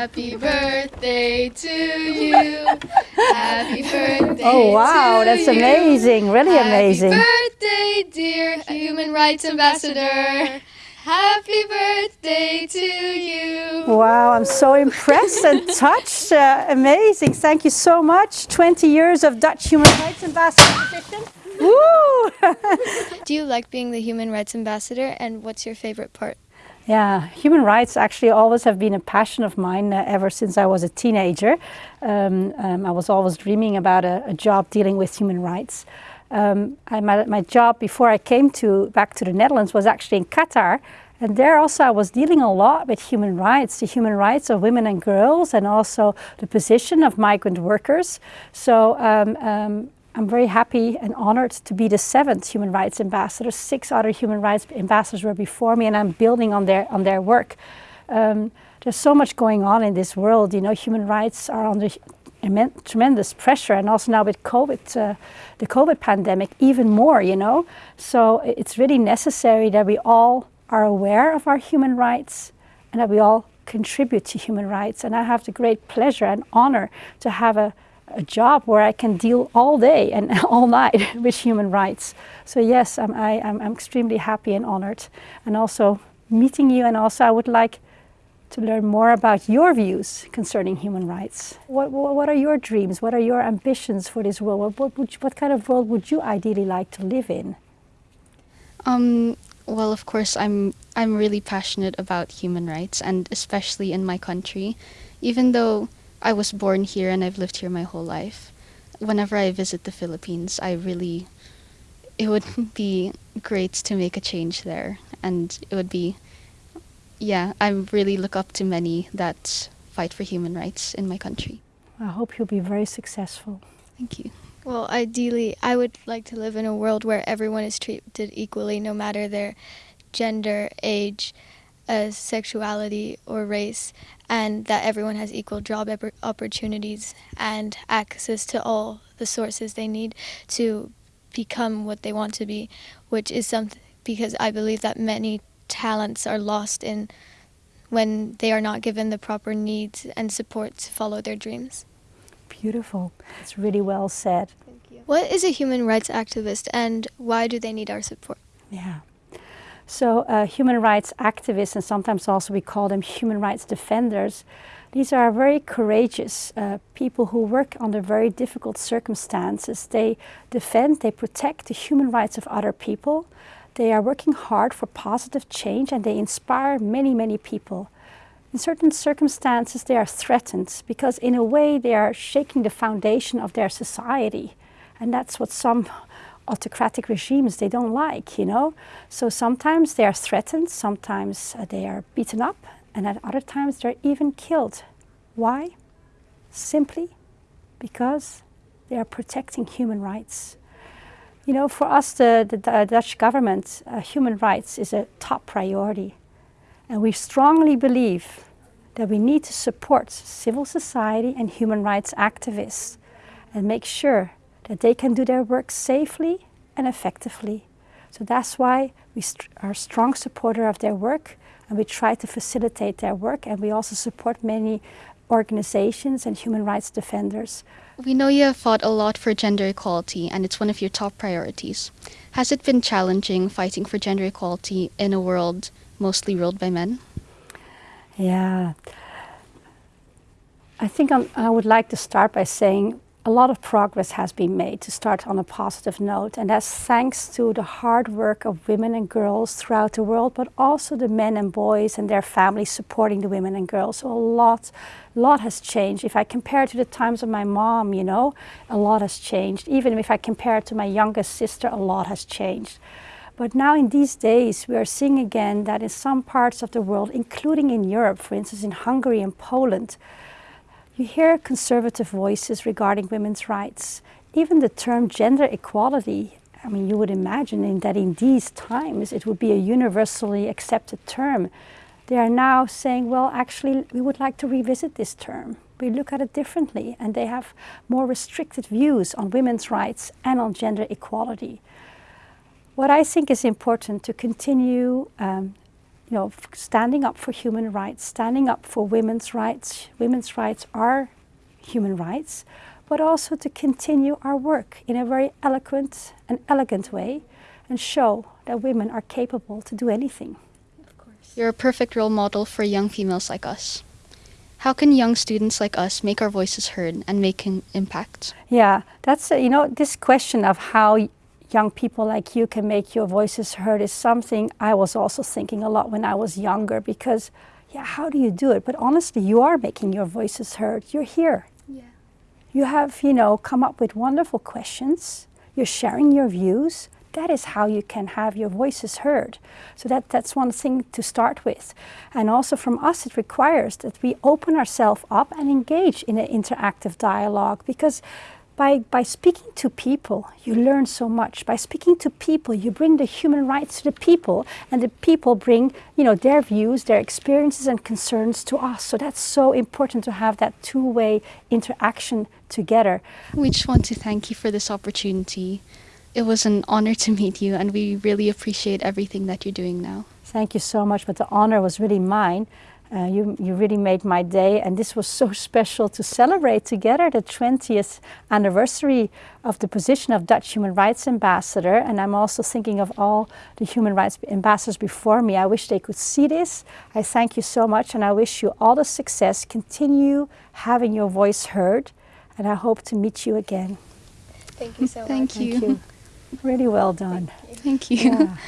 Happy birthday to you. Happy birthday. Oh wow, that's you. amazing. Really Happy amazing. Happy birthday, dear Human Rights Ambassador. Happy birthday to you. Wow, I'm so impressed and touched. Uh, amazing. Thank you so much. 20 years of Dutch Human Rights Ambassador position. Woo! Do you like being the Human Rights Ambassador and what's your favorite part? Yeah, human rights actually always have been a passion of mine uh, ever since I was a teenager. Um, um, I was always dreaming about a, a job dealing with human rights. Um, I, my, my job before I came to back to the Netherlands was actually in Qatar, and there also I was dealing a lot with human rights, the human rights of women and girls, and also the position of migrant workers. So um, um, I'm very happy and honored to be the seventh human rights ambassador. Six other human rights ambassadors were before me, and I'm building on their on their work. Um, there's so much going on in this world. You know, human rights are under tremendous pressure, and also now with COVID, uh, the COVID pandemic, even more. You know, so it's really necessary that we all are aware of our human rights and that we all contribute to human rights. And I have the great pleasure and honor to have a a job where I can deal all day and all night with human rights. So yes, I'm, I, am i am extremely happy and honored. And also meeting you and also I would like to learn more about your views concerning human rights. What, what, are your dreams? What are your ambitions for this world? What, what, would what kind of world would you ideally like to live in? Um, well, of course, I'm, I'm really passionate about human rights and especially in my country. Even though I was born here and I've lived here my whole life. Whenever I visit the Philippines, I really, it would be great to make a change there. And it would be, yeah, I really look up to many that fight for human rights in my country. I hope you'll be very successful. Thank you. Well, ideally, I would like to live in a world where everyone is treated equally, no matter their gender, age, uh, sexuality, or race, and that everyone has equal job opportunities and access to all the sources they need to become what they want to be, which is something because I believe that many talents are lost in when they are not given the proper needs and support to follow their dreams. Beautiful. It's really well said. Thank you. What is a human rights activist and why do they need our support? Yeah. So uh, human rights activists, and sometimes also we call them human rights defenders, these are very courageous uh, people who work under very difficult circumstances. They defend, they protect the human rights of other people. They are working hard for positive change and they inspire many, many people. In certain circumstances, they are threatened because in a way they are shaking the foundation of their society. And that's what some autocratic regimes they don't like, you know. So sometimes they are threatened, sometimes uh, they are beaten up, and at other times they're even killed. Why? Simply because they are protecting human rights. You know, for us, the, the, the Dutch government, uh, human rights is a top priority. And we strongly believe that we need to support civil society and human rights activists and make sure that they can do their work safely and effectively. So that's why we st are a strong supporter of their work and we try to facilitate their work and we also support many organizations and human rights defenders. We know you have fought a lot for gender equality and it's one of your top priorities. Has it been challenging fighting for gender equality in a world mostly ruled by men? Yeah. I think I'm, i would like to start by saying a lot of progress has been made to start on a positive note and that's thanks to the hard work of women and girls throughout the world but also the men and boys and their families supporting the women and girls. So a lot lot has changed. If I compare it to the times of my mom you know a lot has changed. Even if I compare it to my youngest sister a lot has changed. But now in these days we are seeing again that in some parts of the world including in Europe for instance in Hungary and Poland you hear conservative voices regarding women's rights. Even the term gender equality, I mean, you would imagine in that in these times it would be a universally accepted term. They are now saying, well, actually, we would like to revisit this term. We look at it differently, and they have more restricted views on women's rights and on gender equality. What I think is important to continue um, you know, standing up for human rights, standing up for women's rights. Women's rights are human rights, but also to continue our work in a very eloquent and elegant way and show that women are capable to do anything. Of course. You're a perfect role model for young females like us. How can young students like us make our voices heard and make an impact? Yeah, that's, uh, you know, this question of how y- young people like you can make your voices heard is something I was also thinking a lot when I was younger because, yeah, how do you do it? But honestly, you are making your voices heard. You're here. Yeah. You have, you know, come up with wonderful questions. You're sharing your views. That is how you can have your voices heard. So that, that's one thing to start with. And also from us, it requires that we open ourselves up and engage in an interactive dialogue because by, by speaking to people, you learn so much. By speaking to people, you bring the human rights to the people, and the people bring, you know, their views, their experiences and concerns to us. So that's so important to have that two-way interaction together. We just want to thank you for this opportunity. It was an honor to meet you, and we really appreciate everything that you're doing now. Thank you so much, but the honor was really mine. Uh, you, you really made my day, and this was so special to celebrate together the 20th anniversary of the position of Dutch Human Rights Ambassador. And I'm also thinking of all the human rights ambassadors before me. I wish they could see this. I thank you so much, and I wish you all the success. Continue having your voice heard, and I hope to meet you again. Thank you so Thank much. you. Thank you. Really well done. Thank you. Yeah.